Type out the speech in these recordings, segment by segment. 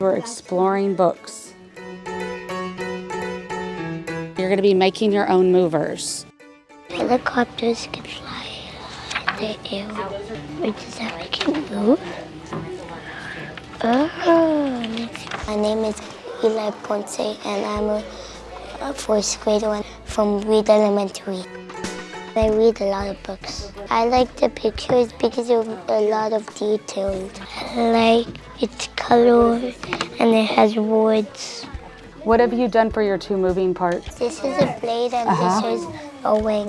We're exploring books. You're going to be making your own movers. Helicopters can fly in the air, which is how we can move. Oh, my name is Eli Ponce, and I'm a, fourth grader from Reed Elementary. I read a lot of books. I like the pictures because of a lot of details. I like its color and it has words. What have you done for your two moving parts? This is a blade and uh -huh. this is a wing.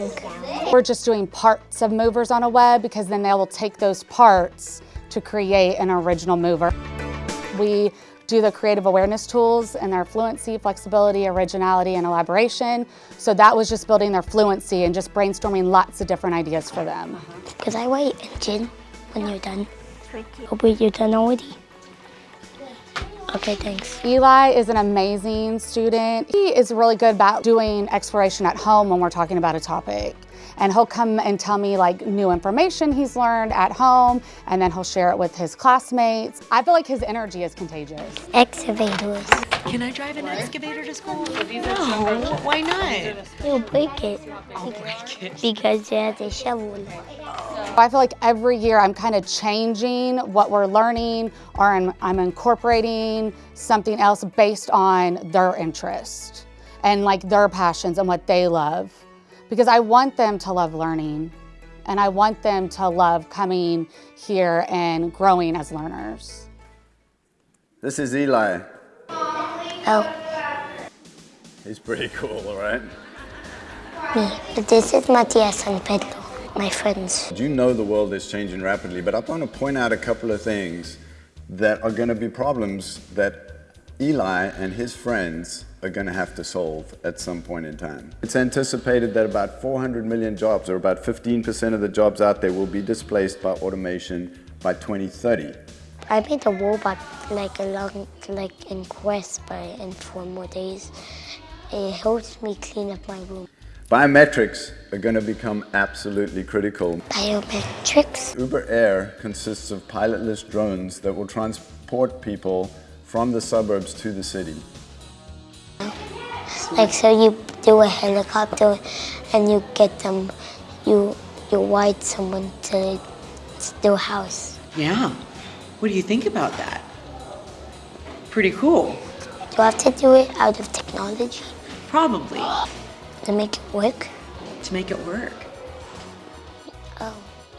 We're just doing parts of movers on a web because then they will take those parts to create an original mover. We do the creative awareness tools and their fluency, flexibility, originality, and elaboration. So that was just building their fluency and just brainstorming lots of different ideas for them. Because I write engine when you're done. Hopefully you're done already. Okay, thanks. Eli is an amazing student. He is really good about doing exploration at home when we're talking about a topic. And he'll come and tell me like new information he's learned at home, and then he'll share it with his classmates. I feel like his energy is contagious. Excavators. Can I drive an excavator to school? No, why not? You'll break it. I'll break it. Because it has a shovel. I feel like every year I'm kind of changing what we're learning or I'm, I'm incorporating something else based on their interest and like their passions and what they love. Because I want them to love learning and I want them to love coming here and growing as learners. This is Eli. Oh. He's pretty cool, right? Me. But this is Matias and Pedro my friends. You know the world is changing rapidly, but I want to point out a couple of things that are going to be problems that Eli and his friends are going to have to solve at some point in time. It's anticipated that about 400 million jobs, or about 15% of the jobs out there, will be displaced by automation by 2030. I made a robot like a long, like in Quest by in four more days. It helps me clean up my room. Biometrics are going to become absolutely critical. Biometrics? Uber Air consists of pilotless drones that will transport people from the suburbs to the city. Like so you do a helicopter and you get them, you, you ride someone to their house. Yeah. What do you think about that? Pretty cool. Do I have to do it out of technology? Probably. To make it work? To make it work. Oh.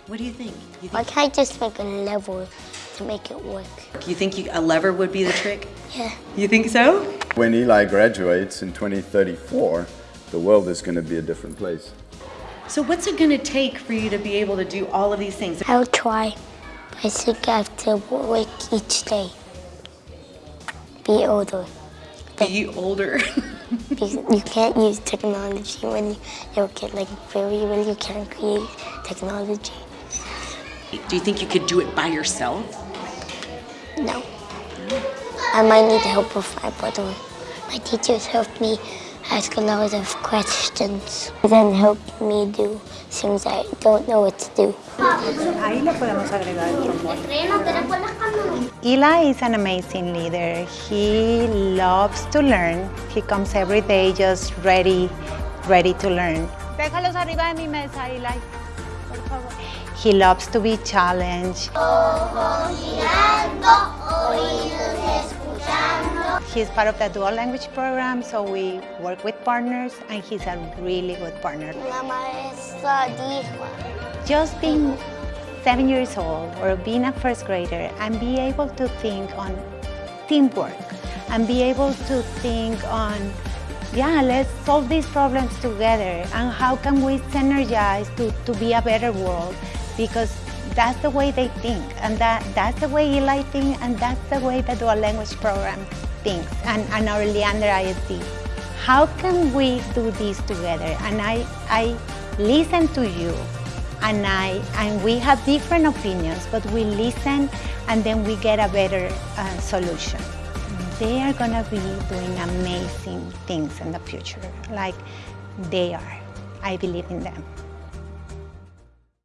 What do you think? You think Why can't I just make a lever to make it work? You think you, a lever would be the trick? Yeah. You think so? When Eli graduates in 2034, the world is going to be a different place. So what's it going to take for you to be able to do all of these things? I'll try. I think I have to work each day. Be older. Be older? you can't use technology when you're a kid, like very, when you can't create technology. Do you think you could do it by yourself? No. I might need the help with my brother. My teachers helped me ask a lot of questions, then helped me do things I don't know what to do. Eli is an amazing leader. He loves to learn. He comes every day just ready, ready to learn. Déjalos arriba de mi mesa, Eli. Por favor. He loves to be challenged. He's part of the dual language program, so we work with partners, and he's a really good partner. La maestra uh, dijo. Just being seven years old or being a first grader and be able to think on teamwork and be able to think on, yeah, let's solve these problems together and how can we synergize to, to be a better world because that's the way they think and that, that's the way Eli thinks and that's the way the dual language program things and, and our Leander ISD. How can we do this together? And I, I listen to you and, I, and we have different opinions, but we listen and then we get a better uh, solution. They are gonna be doing amazing things in the future, like they are. I believe in them.